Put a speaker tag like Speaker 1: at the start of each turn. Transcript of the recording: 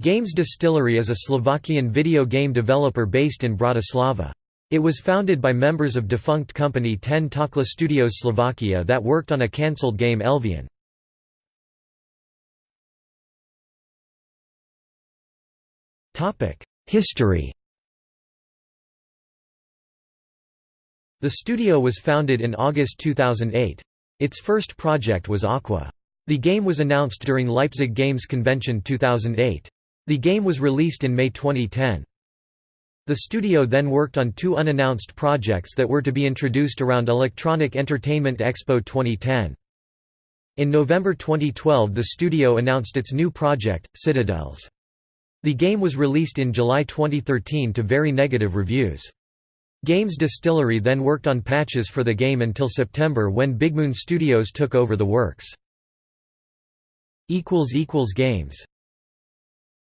Speaker 1: Games Distillery is a Slovakian video game developer based in Bratislava. It was founded by members of defunct company 10tacle Studios Slovakia that worked on a cancelled game Elveon. History The studio was founded in August 2008. Its first project was Aqua. The game was announced during Leipzig Games Convention 2008. The game was released in May 2010. The studio then worked on two unannounced projects that were to be introduced around Electronic Entertainment Expo 2010. In November 2012 the studio announced its new project, Citadels. The game was released in July 2013 to very negative reviews. Games Distillery then worked on patches for the game until September when Bigmoon Studios took over the works. Games